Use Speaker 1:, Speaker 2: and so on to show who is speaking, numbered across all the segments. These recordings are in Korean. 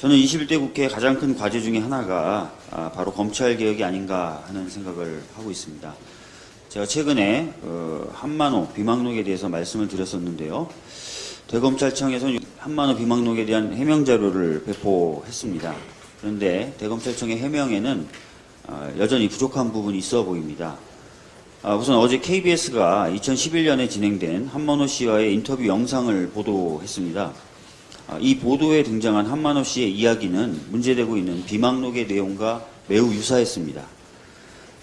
Speaker 1: 저는 21대 국회의 가장 큰 과제 중에 하나가 아, 바로 검찰 개혁이 아닌가 하는 생각을 하고 있습니다. 제가 최근에 어, 한만호 비망록에 대해서 말씀을 드렸었는데요. 대검찰청에서는 한만호 비망록에 대한 해명 자료를 배포했습니다. 그런데 대검찰청의 해명에는 아, 여전히 부족한 부분이 있어 보입니다. 아, 우선 어제 KBS가 2011년에 진행된 한만호 씨와의 인터뷰 영상을 보도했습니다. 아, 이 보도에 등장한 한만호 씨의 이야기는 문제되고 있는 비망록의 내용과 매우 유사했습니다.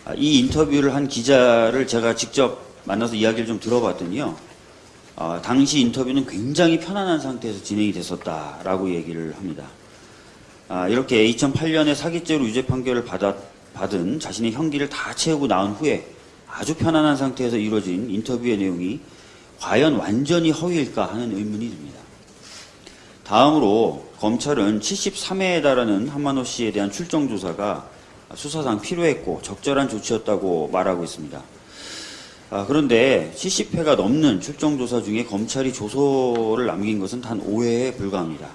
Speaker 1: 아, 이 인터뷰를 한 기자를 제가 직접 만나서 이야기를 좀 들어봤더니요. 아, 당시 인터뷰는 굉장히 편안한 상태에서 진행이 됐었다라고 얘기를 합니다. 아, 이렇게 2008년에 사기죄로 유죄 판결을 받아, 받은 자신의 형기를 다 채우고 나온 후에 아주 편안한 상태에서 이루어진 인터뷰의 내용이 과연 완전히 허위일까 하는 의문이 듭니다. 다음으로 검찰은 73회에 달하는 한만호 씨에 대한 출정 조사가 수사상 필요했고 적절한 조치였다고 말하고 있습니다. 아, 그런데 70회가 넘는 출정 조사 중에 검찰이 조서를 남긴 것은 단 5회에 불과합니다.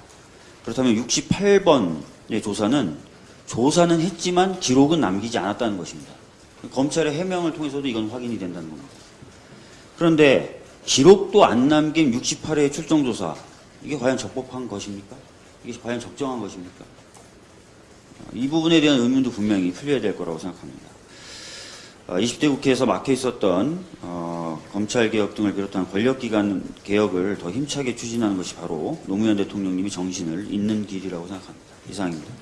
Speaker 1: 그렇다면 68번의 조사는 조사는 했지만 기록은 남기지 않았다는 것입니다. 검찰의 해명을 통해서도 이건 확인이 된다는 겁니다. 그런데 기록도 안 남긴 68회의 출정 조사 이게 과연 적법한 것입니까? 이게 과연 적정한 것입니까? 이 부분에 대한 의문도 분명히 풀려야 될 거라고 생각합니다. 20대 국회에서 막혀 있었던 어, 검찰 개혁 등을 비롯한 권력기관 개혁을 더 힘차게 추진하는 것이 바로 노무현 대통령님이 정신을 잇는 길이라고 생각합니다. 이상입니다.